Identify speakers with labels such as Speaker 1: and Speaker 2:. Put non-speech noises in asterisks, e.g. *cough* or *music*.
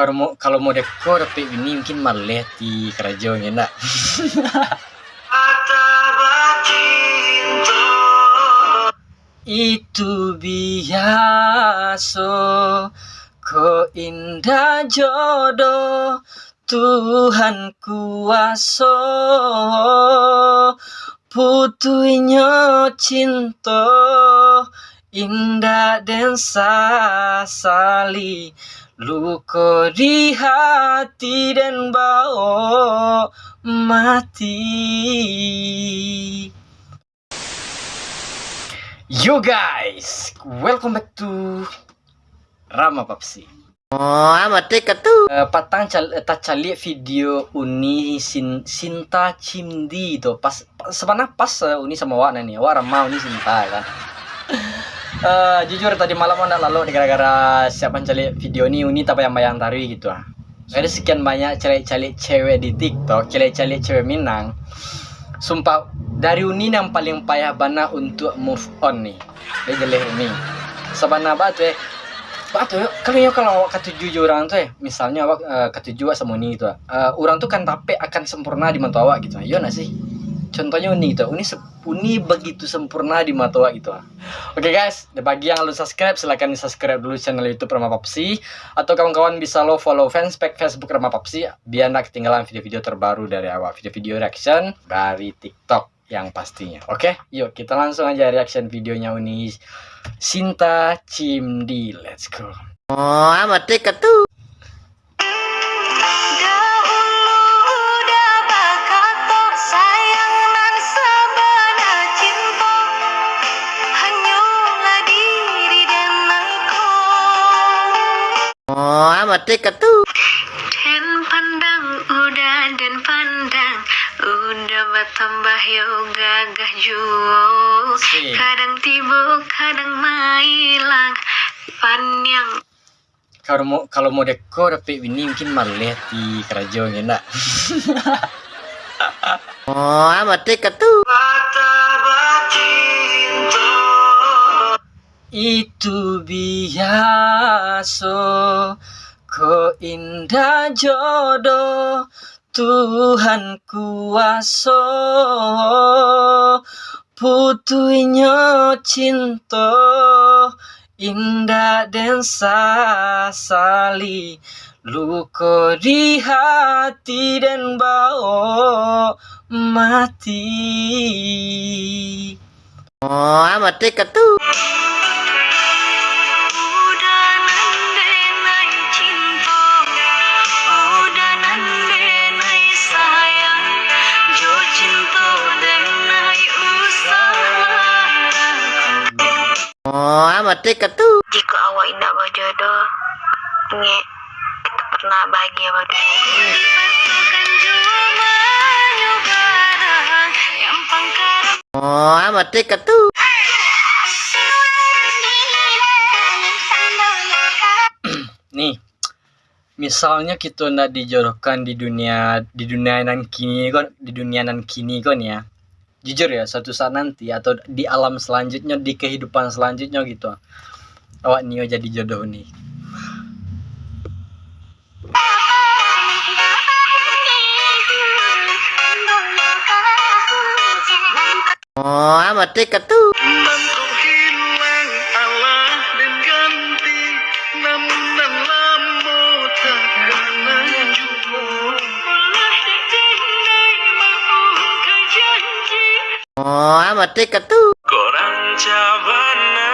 Speaker 1: kalau mau kalau mau dekor tapi ini mungkin malah di kerajaan ya nak. *laughs* Itu biasa ko indah jodoh Tuhan kuasa. Putunya cinta indah dan sasali luka di hati dan bawa mati Yo guys, welcome back to Rama Papsi.
Speaker 2: Oh, amat dekat tuh.
Speaker 1: Uh, patang cal uh, cali video uni sin Sinta Cimdi itu pas, pas sebenarnya pas uh, uni sama Wana nih, Wara mau uni Sinta kan. *laughs* uh, jujur tadi malam mana lalu gara-gara siapa cali video ini uni tapi yang bayang tari gitu ah. Ada sekian banyak cari-cari cewek di TikTok, cari-cari cewek Minang. Sumpah dari Uni yang paling payah bana untuk move on nih. Dia jelek ini sabana batu eh? Batu kalau ya kalau kata jujur orang tuh eh misalnya awak uh, kata jujur sama Uni itu uh, orang tuh kan tapi akan sempurna di mata awak gitu iya nggak contohnya Uni gitu Uni Uni begitu sempurna di mata awak gitu oke okay, guys bagi yang belum subscribe silahkan subscribe dulu channel YouTube Rama Papsi atau kawan-kawan bisa lo follow fanspage Facebook Rama Papsi biar nggak ketinggalan video-video terbaru dari awak video-video reaction dari TikTok yang pastinya. Oke, yuk kita langsung aja reaction videonya Uni Sinta Cimdi. Let's go.
Speaker 2: Oh, amat tuh. Dekat tuh.
Speaker 3: Dan pandang udah dan pandang. Udah bertambah yo gagah juo Kadang tiba kadang mailang. Panjang
Speaker 1: kalau mau kalau mau dekor tapi ini mungkin malah di kerajaan ya nak. *laughs*
Speaker 2: Oh amat dekat tuh
Speaker 1: itu biasa ko indah jodoh Tuhan kuasa putunya cinta indah dan sasali. Luka di hati dan bawa mati.
Speaker 2: Oh amat dekat dekat tuh.
Speaker 3: Jika awak indah berjodoh, nge kita pernah bahagia berdua.
Speaker 2: Oh, amat dekat tuh.
Speaker 1: Nih, misalnya kita nak dijodohkan di dunia di dunia nan kini kan di dunia nan kini kan ya jujur ya suatu saat nanti atau di alam selanjutnya di kehidupan selanjutnya gitu awak Nio jadi jodoh nih
Speaker 2: Oh, amat dekat tuh. Oh, amat dekat tuh.
Speaker 4: Korang cabana